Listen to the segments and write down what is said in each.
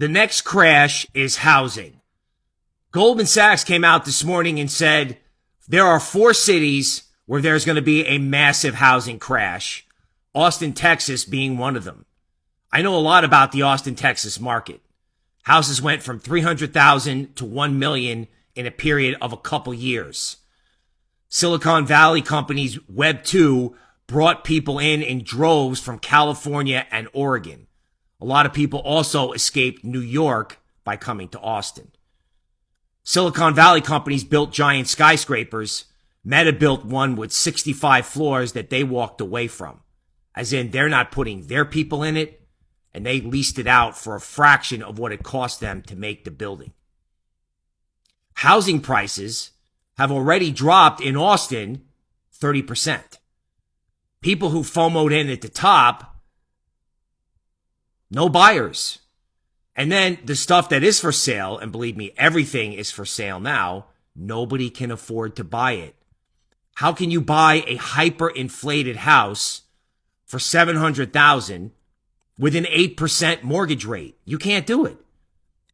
The next crash is housing. Goldman Sachs came out this morning and said there are four cities where there's going to be a massive housing crash. Austin, Texas being one of them. I know a lot about the Austin, Texas market. Houses went from 300,000 to 1 million in a period of a couple years. Silicon Valley companies Web 2 brought people in in droves from California and Oregon. A lot of people also escaped New York by coming to Austin. Silicon Valley companies built giant skyscrapers. Meta built one with 65 floors that they walked away from. As in, they're not putting their people in it, and they leased it out for a fraction of what it cost them to make the building. Housing prices have already dropped in Austin 30%. People who FOMOed in at the top no buyers. And then the stuff that is for sale, and believe me, everything is for sale now, nobody can afford to buy it. How can you buy a hyper-inflated house for 700,000 with an 8% mortgage rate? You can't do it.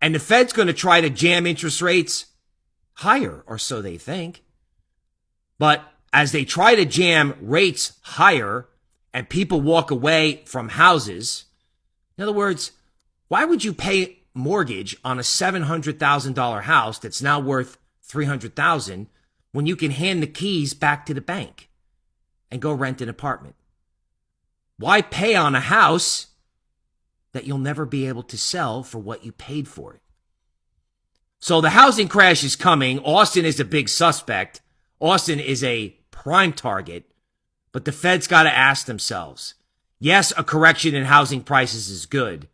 And the Fed's going to try to jam interest rates higher, or so they think. But as they try to jam rates higher and people walk away from houses, in other words, why would you pay mortgage on a $700,000 house that's now worth 300,000 when you can hand the keys back to the bank and go rent an apartment? Why pay on a house that you'll never be able to sell for what you paid for it? So the housing crash is coming. Austin is a big suspect. Austin is a prime target, but the Fed's got to ask themselves, Yes, a correction in housing prices is good,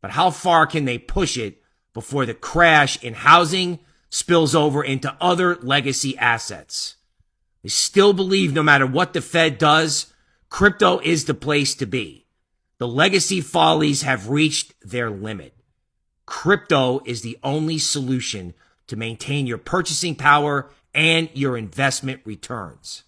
but how far can they push it before the crash in housing spills over into other legacy assets? They still believe no matter what the Fed does, crypto is the place to be. The legacy follies have reached their limit. Crypto is the only solution to maintain your purchasing power and your investment returns.